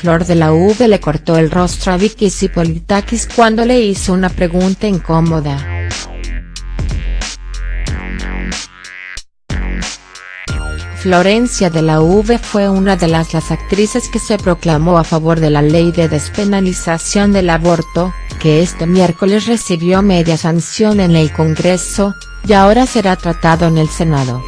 Flor de la V le cortó el rostro a Vicky Zipolitakis cuando le hizo una pregunta incómoda. Florencia de la V fue una de las, las actrices que se proclamó a favor de la ley de despenalización del aborto, que este miércoles recibió media sanción en el Congreso, y ahora será tratado en el Senado.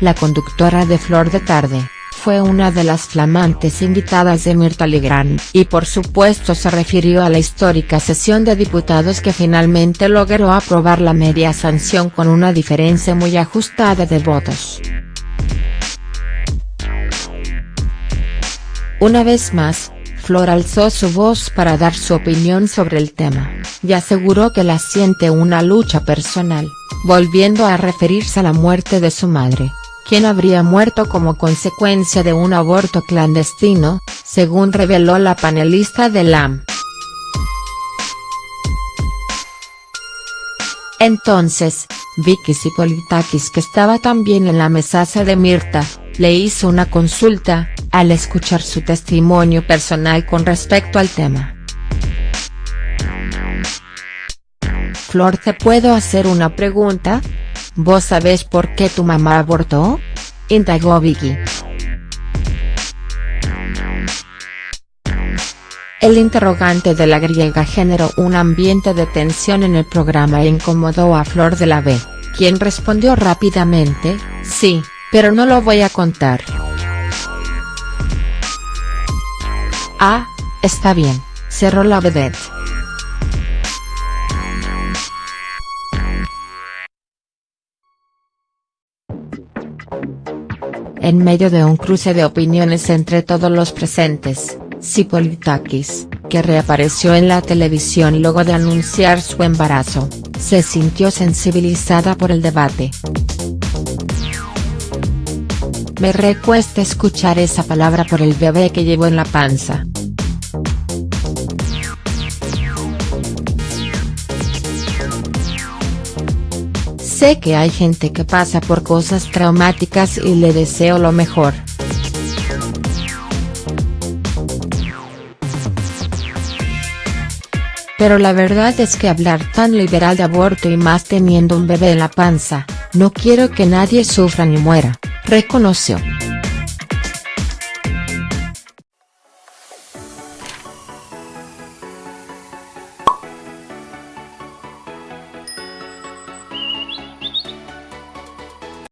La conductora de Flor de Tarde, fue una de las flamantes invitadas de Mirta Legrand, y por supuesto se refirió a la histórica sesión de diputados que finalmente logró aprobar la media sanción con una diferencia muy ajustada de votos. Una vez más, Flor alzó su voz para dar su opinión sobre el tema, y aseguró que la siente una lucha personal, volviendo a referirse a la muerte de su madre, quien habría muerto como consecuencia de un aborto clandestino, según reveló la panelista de LAM. Entonces, Vicky Sipolitakis que estaba también en la mesaza de Mirta, le hizo una consulta, al escuchar su testimonio personal con respecto al tema. Flor ¿te puedo hacer una pregunta? ¿Vos sabés por qué tu mamá abortó? Indagó Vicky. El interrogante de la griega generó un ambiente de tensión en el programa e incomodó a Flor de la B, quien respondió rápidamente, sí, pero no lo voy a contar. Ah, está bien, cerró la vedette. En medio de un cruce de opiniones entre todos los presentes, Sipolitakis, que reapareció en la televisión luego de anunciar su embarazo, se sintió sensibilizada por el debate. Me recuesta escuchar esa palabra por el bebé que llevo en la panza. Sé que hay gente que pasa por cosas traumáticas y le deseo lo mejor. Pero la verdad es que hablar tan liberal de aborto y más teniendo un bebé en la panza, no quiero que nadie sufra ni muera reconoció.